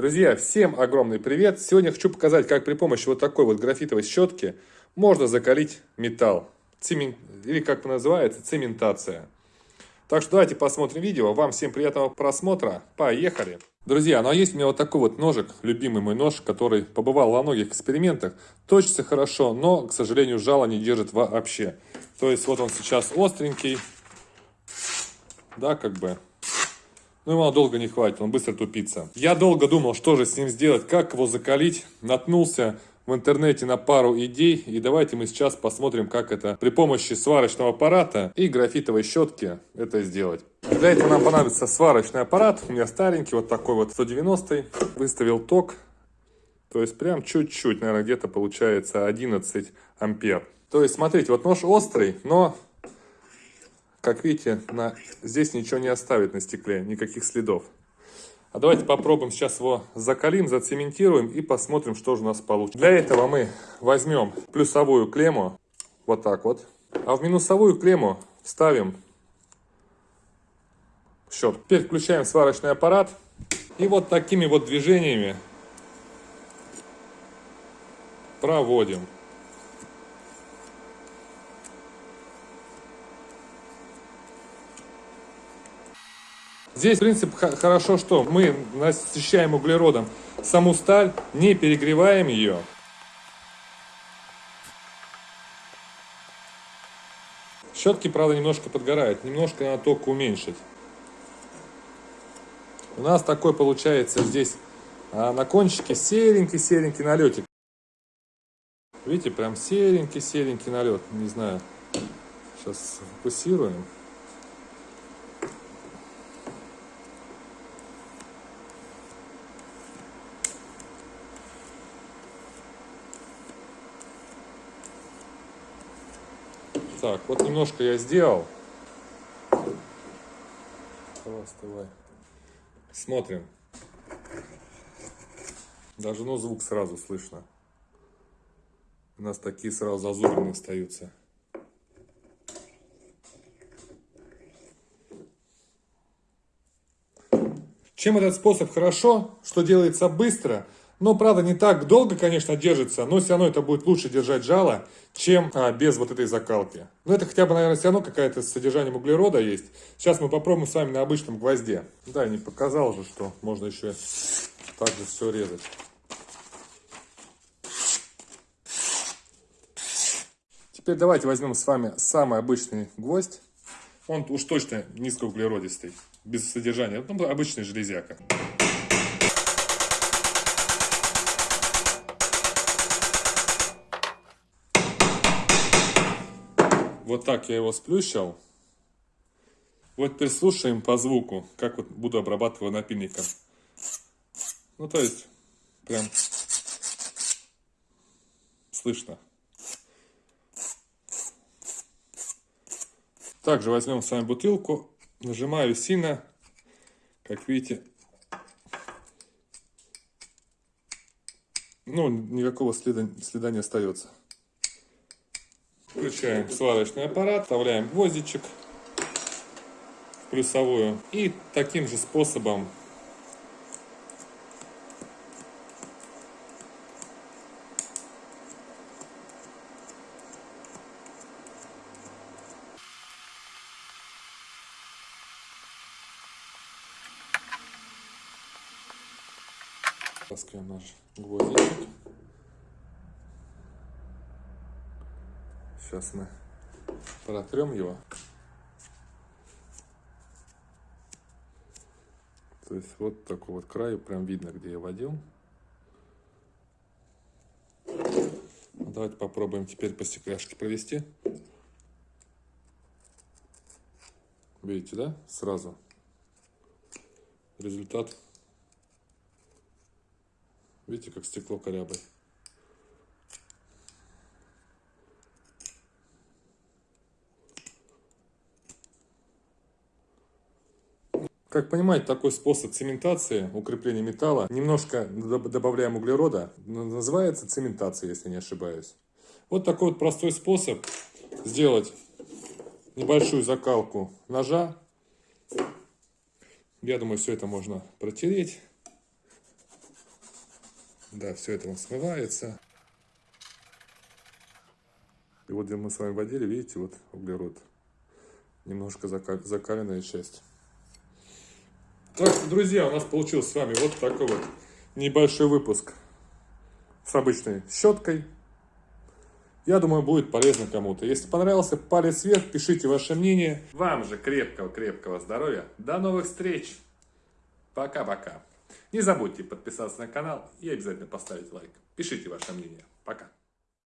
Друзья, всем огромный привет! Сегодня хочу показать, как при помощи вот такой вот графитовой щетки можно закалить металл. Цемент... Или как называется, цементация. Так что давайте посмотрим видео. Вам всем приятного просмотра. Поехали! Друзья, ну а есть у меня вот такой вот ножик, любимый мой нож, который побывал во многих экспериментах. Точится хорошо, но, к сожалению, жало не держит вообще. То есть вот он сейчас остренький. Да, как бы но ему долго не хватит, он быстро тупится. Я долго думал, что же с ним сделать, как его закалить. Наткнулся в интернете на пару идей. И давайте мы сейчас посмотрим, как это при помощи сварочного аппарата и графитовой щетки это сделать. Для этого нам понадобится сварочный аппарат. У меня старенький, вот такой вот 190 Выставил ток. То есть прям чуть-чуть, наверное, где-то получается 11 ампер. То есть смотрите, вот нож острый, но как видите, на... здесь ничего не оставит на стекле, никаких следов. А давайте попробуем сейчас его закалим, зацементируем и посмотрим, что же у нас получится. Для этого мы возьмем плюсовую клемму, вот так вот. А в минусовую клемму ставим щет. Теперь включаем сварочный аппарат. И вот такими вот движениями проводим. Здесь принцип хорошо, что мы насыщаем углеродом саму сталь, не перегреваем ее. Щетки, правда, немножко подгорают, немножко надо только уменьшить. У нас такой получается здесь а, на кончике серенький-серенький налетик. Видите, прям серенький-серенький налет. Не знаю, сейчас фокусируем. Так, вот немножко я сделал. Давай. Смотрим. Даже ну звук сразу слышно. У нас такие сразу зазубрины остаются. Чем этот способ хорошо, что делается быстро – но, правда, не так долго, конечно, держится, но все равно это будет лучше держать жало, чем а, без вот этой закалки. Но это хотя бы, наверное, все равно какая-то с содержанием углерода есть. Сейчас мы попробуем с вами на обычном гвозде. Да, не показал же, что можно еще так же все резать. Теперь давайте возьмем с вами самый обычный гвоздь. Он уж точно низкоуглеродистый, без содержания. Ну, обычный железяка. Вот так я его сплющил. Вот прислушаем по звуку, как вот буду обрабатывать напильником. Ну, то есть, прям слышно. Также возьмем с вами бутылку, нажимаю сильно, как видите. Ну, никакого следа, следа не остается. Включаем сварочный аппарат, вставляем гвоздичек в плюсовую и таким же способом таскаем наш гвоздичек. Сейчас мы протрем его. То есть вот такой вот край, прям видно, где я водил. Давайте попробуем теперь по стекляшке провести. Видите, да? Сразу. Результат. Видите, как стекло корябой. Как понимаете, такой способ цементации, укрепления металла, немножко добавляем углерода, называется цементация, если не ошибаюсь. Вот такой вот простой способ сделать небольшую закалку ножа. Я думаю, все это можно протереть. Да, все это смывается. И вот где мы с вами водили, видите, вот углерод. Немножко закаленная часть. Так, друзья, у нас получился с вами вот такой вот небольшой выпуск с обычной щеткой. Я думаю, будет полезно кому-то. Если понравился, палец вверх, пишите ваше мнение. Вам же крепкого-крепкого здоровья. До новых встреч. Пока-пока. Не забудьте подписаться на канал и обязательно поставить лайк. Пишите ваше мнение. Пока.